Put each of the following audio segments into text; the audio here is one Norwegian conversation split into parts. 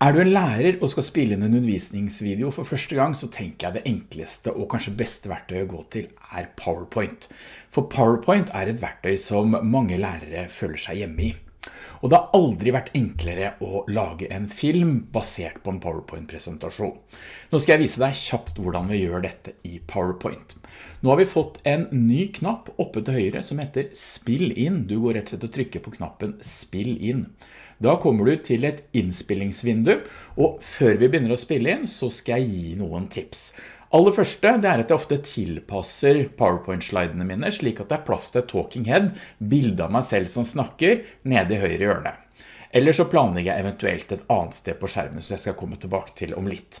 Er du en lærer og skal spille inn en undervisningsvideo for første gang, så tenker jeg det enkleste og kanskje beste verktøyet å gå til er PowerPoint. For PowerPoint er et verktøy som mange lærere føler seg hjemme i. Og det har aldri vært enklere å lage en film basert på en PowerPoint-presentasjon. Nå skal jeg vise deg kjapt hvordan vi gjør dette i PowerPoint. Nå har vi fått en ny knapp oppe til høyre som heter Spill inn. Du går rett og slett og trykker på knappen Spill inn. Da kommer du til et innspillingsvindu, og før vi begynner å spille inn, så skal jeg gi noen tips. Aller første, det er at jeg ofte tilpasser PowerPoint-slidene mine, slik at det er plass til talking head, bildet av meg selv som snakker, nede i høyre hjørne. Eller så planlegger jeg eventuelt et annet sted på skjermen, så jeg skal komme tilbake til om litt.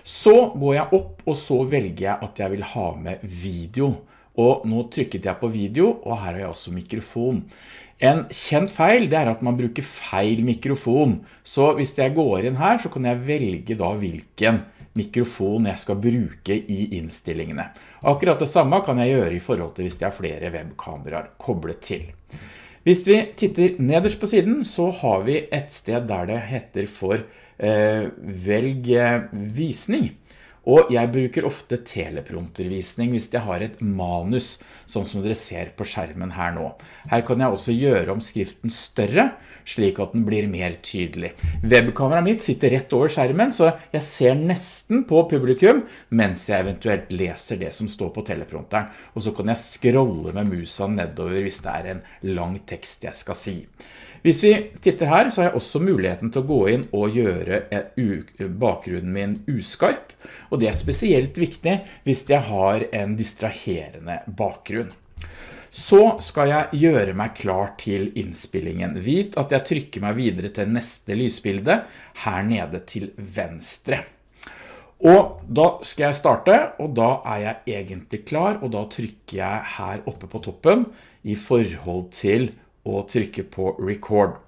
Så går jeg opp, og så velger jeg at jeg vil ha med video. Og nå trykket jeg på video, og her har jeg også mikrofon. En kjent feil det er at man bruker feil mikrofon. Så hvis jeg går inn her, så kan jeg velge da hvilken mikrofon jeg skal bruke i innstillingene. Akkurat det samme kan jeg gjøre i forhold til hvis jeg har flere webkameraer koblet til. Hvis vi titter nederst på siden, så har vi et sted der det heter for eh, velg visning. Og jeg bruker ofte telepromptervisning hvis jeg har et manus, sånn som dere ser på skjermen her nå. Her kan jeg også gjøre om skriften større, slik at den blir mer tydelig. Webkameraet mitt sitter rett over skjermen, så jeg ser nesten på publikum, mens jeg eventuelt leser det som står på teleprompteren. Og så kan jeg scrolle med musa nedover hvis det er en lang tekst jeg skal si. Hvis vi titter her, så har jeg også muligheten til å gå inn og gjøre bakgrunnen min uskarp, og det er spesielt viktig hvis jeg har en distraherende bakgrunn. Så skal jeg gjøre meg klar til innspillingen. Vit at jeg trykker meg videre til neste lysbilde her nede til venstre. Og da skal jeg starte, og da er jeg egentlig klar, og da trykker jeg her oppe på toppen i forhold til og trykke på record.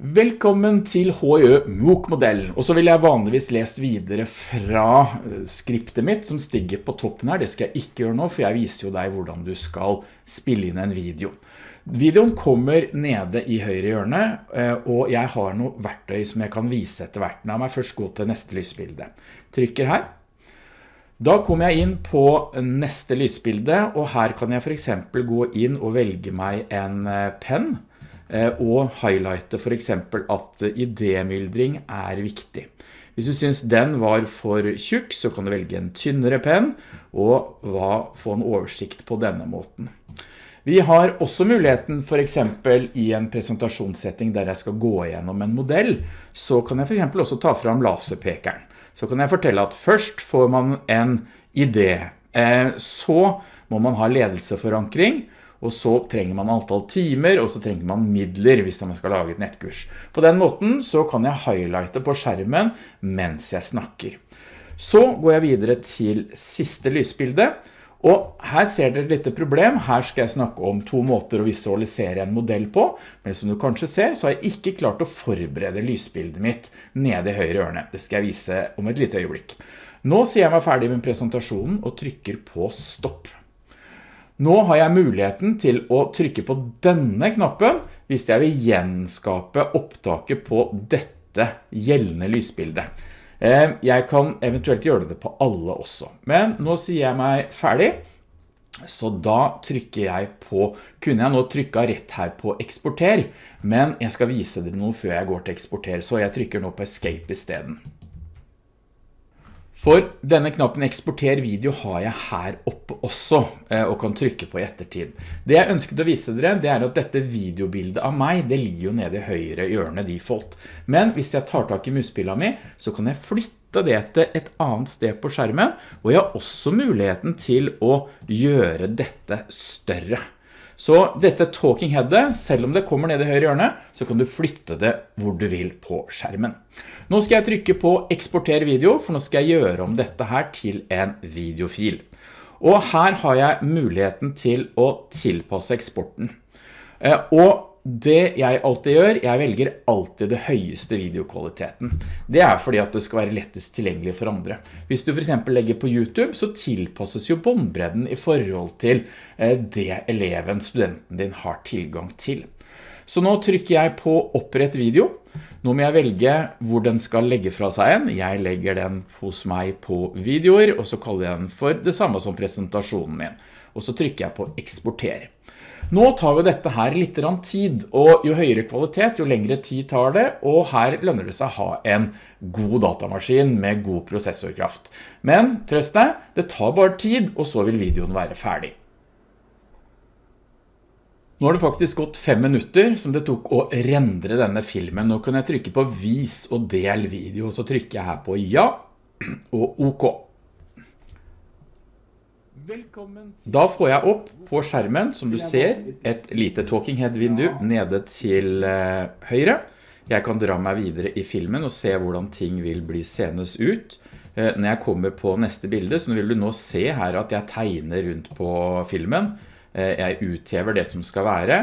Velkommen til HIØ MOOC-modell, og så vil jeg vanligvis lest videre fra eh, skriptet mitt som stiger på toppen her. Det skal jeg ikke gjøre nå, for jeg viser jo deg hvordan du skal spille inn en video. Videoen kommer nede i høyre hjørne, eh, og jeg har noe verktøy som jeg kan vise etter hvert. La meg først gå til neste lysbilde. Trykker her. Da kommer jeg inn på neste lysbilde, og her kan jeg for eksempel gå inn og velge meg en eh, pen, eh, og highlighte for eksempel at idémyldring er viktig. Hvis du synes den var for tjukk, så kan du velge en tynnere pen, og få en oversikt på denne måten. Vi har også muligheten for eksempel i en presentasjonssetting der jeg skal gå gjennom en modell, så kan jeg for eksempel også ta fram laserpekeren så kan jeg fortelle at først får man en idé, eh, så må man ha ledelseforankring, og så trenger man antall timer, og så trenger man midler hvis man skal lage et nettkurs. På den måten så kan jeg highlighte på skjermen mens jeg snakker. Så går jeg videre til siste lysbilde, og her ser dere et lite problem. Her skal jeg snakke om to måter å visualisere en modell på, men som du kanskje ser så har jeg ikke klart å forberede lysbildet mitt nede i høyre ørne. Det skal jeg vise om et lite øyeblikk. Nå sier jeg meg ferdig med presentasjonen og trykker på stopp. Nå har jeg muligheten til å trykke på denne knappen hvis jeg vil gjenskape opptaket på dette gjeldende lysbildet. Eh, jeg kan eventuelt gjøre det på alle også. Men nå sier jeg meg ferdig. Så da trykker jeg på, kunne jeg nå trykket rett her på eksporter, men jeg skal vise dere noe før jeg går til eksporter, så jeg trykker nå på escape i stedet. For denne knappen eksporter video har jeg her oppe også, eh, og kan trykke på i ettertid. Det jeg ønsket å vise dere, det er at dette videobildet av meg, det ligger jo nede i høyre hjørne default. Men hvis jeg tar tak i muspilla mi, så kan jeg flytte det til et annet sted på skjermen, og jeg har også muligheten til å gjøre dette større. Så dette talking headet, selv om det kommer ned i høyre hjørne, så kan du flytte det hvor du vil på skjermen. Nå skal jeg trykke på eksporter video, for nå skal jeg gjøre om dette her til en videofil. Og her har jeg muligheten til å tilpasse eksporten. Eh, og det jeg alltid gjør, jeg velger alltid det høyeste videokvaliteten. Det er fordi at det skal være lettest tilgjengelig for andre. Hvis du for eksempel legger på YouTube, så tilpasses jo båndbredden i forhold til eh, det eleven, studenten din, har tilgang til. Så nå trykker jeg på opprett video. Nå må jeg velge hvor den skal legge fra seg en. Jeg legger den hos meg på videoer, og så kaller jeg den for det samme som presentasjonen min. Og så trykker jeg på eksporter. Nå tar jo dette her litt tid, og jo høyere kvalitet, jo lengre tid tar det, og her lønner det seg å ha en god datamaskin med god prosessorkraft. Men, trøst deg, det tar bare tid, og så vil videoen være ferdig. Nå har det faktisk gått fem minutter som det tok å rendre denne filmen. Nå kan jeg trykke på vis og del video, så trykker jeg her på ja og ok. Da får jeg opp på skjermen, som du ser, et lite talking head-vindu nede til eh, høyre. Jeg kan dra meg videre i filmen og se hvordan ting vil bli senes ut. Eh, når jeg kommer på neste bilde, så vil du nå se her at jeg tegner rundt på filmen. Eh, jeg uthever det som skal være,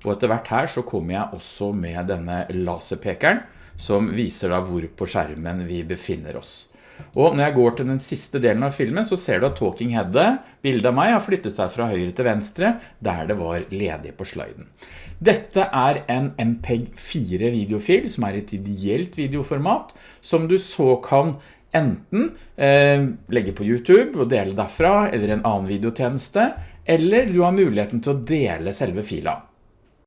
og etter hvert her så kommer jeg også med denne laserpekeren, som viser da hvor på skjermen vi befinner oss. Og når jeg går til den siste delen av filmen, så ser du at Talking Headet, bildet av meg, har flyttet seg fra høyre til venstre, der det var ledig på sliden. Dette er en MPEG-4 videofil, som er et ideelt videoformat, som du så kan enten eh, legge på YouTube og dele derfra, eller en annen videotjeneste, eller du har muligheten til å dele selve fila.